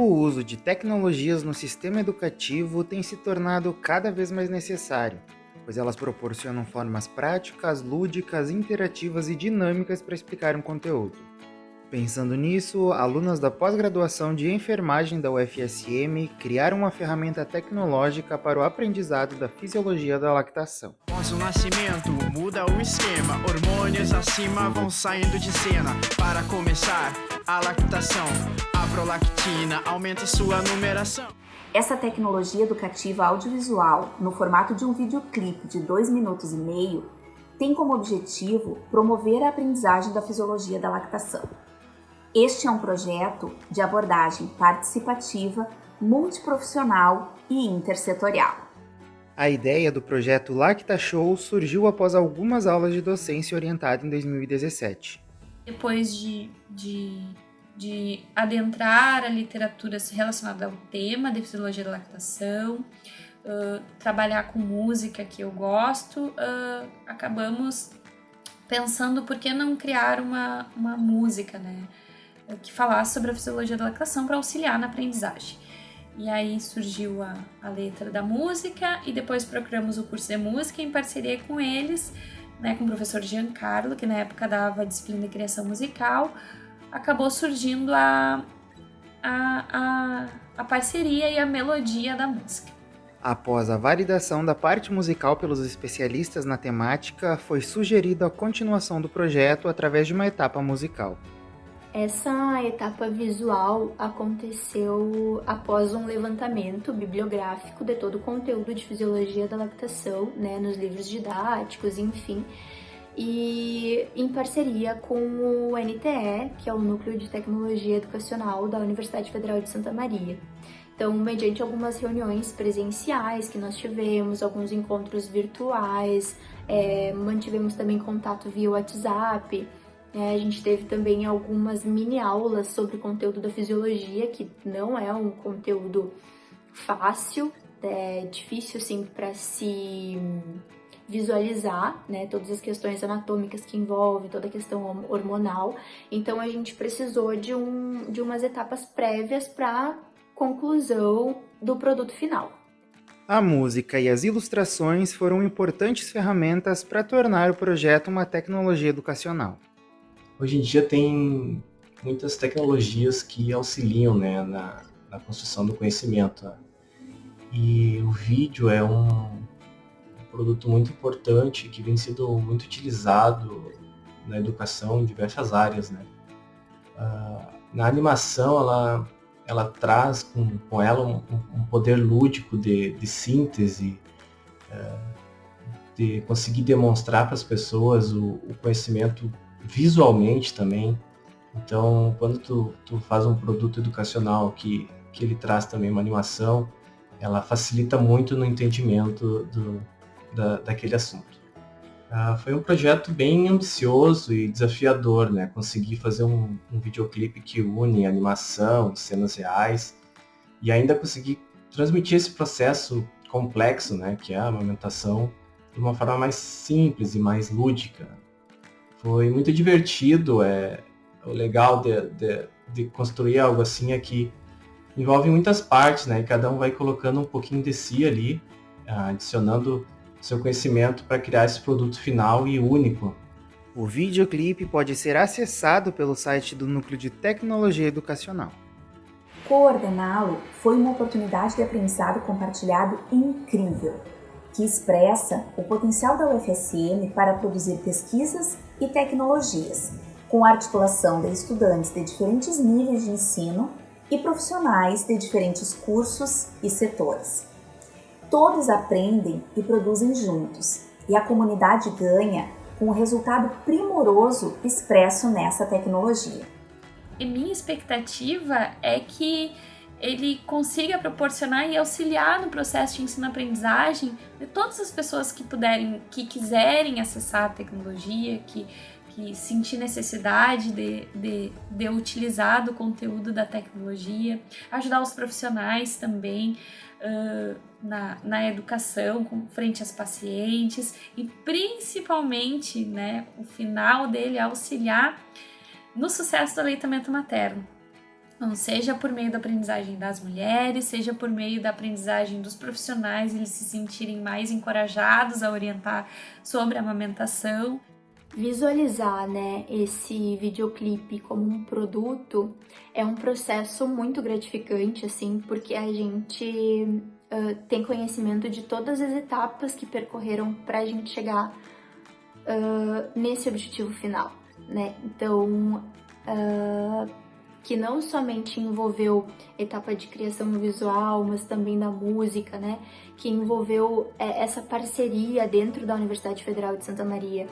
O uso de tecnologias no sistema educativo tem se tornado cada vez mais necessário, pois elas proporcionam formas práticas, lúdicas, interativas e dinâmicas para explicar um conteúdo. Pensando nisso, alunas da pós-graduação de enfermagem da UFSM criaram uma ferramenta tecnológica para o aprendizado da fisiologia da lactação. Após o nascimento, muda o esquema, hormônios acima vão saindo de cena. Para começar, a lactação, a prolactina aumenta sua numeração. Essa tecnologia educativa audiovisual, no formato de um videoclipe de 2 minutos e meio, tem como objetivo promover a aprendizagem da fisiologia da lactação. Este é um projeto de abordagem participativa, multiprofissional e intersetorial. A ideia do projeto Lacta Show surgiu após algumas aulas de docência orientada em 2017. Depois de, de, de adentrar a literatura relacionada ao tema de fisiologia da lactação, uh, trabalhar com música que eu gosto, uh, acabamos pensando por que não criar uma, uma música, né? Que falasse sobre a fisiologia da lactação para auxiliar na aprendizagem. E aí surgiu a, a letra da música e depois procuramos o curso de música em parceria com eles, né, com o professor Giancarlo, que na época dava a disciplina de criação musical, acabou surgindo a, a, a, a parceria e a melodia da música. Após a validação da parte musical pelos especialistas na temática, foi sugerida a continuação do projeto através de uma etapa musical. Essa etapa visual aconteceu após um levantamento bibliográfico de todo o conteúdo de fisiologia da lactação, né, nos livros didáticos, enfim, e em parceria com o NTE, que é o Núcleo de Tecnologia Educacional da Universidade Federal de Santa Maria. Então, mediante algumas reuniões presenciais que nós tivemos, alguns encontros virtuais, é, mantivemos também contato via WhatsApp, é, a gente teve também algumas mini aulas sobre o conteúdo da fisiologia, que não é um conteúdo fácil, é difícil assim para se visualizar, né, todas as questões anatômicas que envolve, toda a questão hormonal. Então a gente precisou de, um, de umas etapas prévias para conclusão do produto final. A música e as ilustrações foram importantes ferramentas para tornar o projeto uma tecnologia educacional. Hoje em dia tem muitas tecnologias que auxiliam né, na, na construção do conhecimento. E o vídeo é um produto muito importante que vem sendo muito utilizado na educação em diversas áreas. Né? Uh, na animação, ela, ela traz com, com ela um, um poder lúdico de, de síntese, uh, de conseguir demonstrar para as pessoas o, o conhecimento visualmente também. Então, quando tu, tu faz um produto educacional que, que ele traz também uma animação, ela facilita muito no entendimento do, da, daquele assunto. Ah, foi um projeto bem ambicioso e desafiador, né? Conseguir fazer um, um videoclipe que une animação, cenas reais e ainda conseguir transmitir esse processo complexo, né? Que é a amamentação de uma forma mais simples e mais lúdica. Foi muito divertido. É, o legal de, de, de construir algo assim é que envolve muitas partes, né? E cada um vai colocando um pouquinho de si ali, adicionando seu conhecimento para criar esse produto final e único. O videoclipe pode ser acessado pelo site do Núcleo de Tecnologia Educacional. Coordená-lo foi uma oportunidade de aprendizado compartilhado incrível que expressa o potencial da UFSM para produzir pesquisas e tecnologias, com articulação de estudantes de diferentes níveis de ensino e profissionais de diferentes cursos e setores. Todos aprendem e produzem juntos, e a comunidade ganha com o resultado primoroso expresso nessa tecnologia. E minha expectativa é que ele consiga proporcionar e auxiliar no processo de ensino-aprendizagem de todas as pessoas que puderem, que quiserem acessar a tecnologia, que, que sentir necessidade de, de, de utilizar do conteúdo da tecnologia, ajudar os profissionais também uh, na, na educação, com, frente às pacientes e principalmente, né, o final dele é auxiliar no sucesso do aleitamento materno Não seja por meio da aprendizagem das mulheres, seja por meio da aprendizagem dos profissionais, eles se sentirem mais encorajados a orientar sobre a amamentação. Visualizar, né, esse videoclipe como um produto é um processo muito gratificante, assim, porque a gente uh, tem conhecimento de todas as etapas que percorreram para a gente chegar uh, nesse objetivo final, né? Então, uh, que não somente envolveu etapa de criação visual, mas também da música, né? Que envolveu é, essa parceria dentro da Universidade Federal de Santa Maria.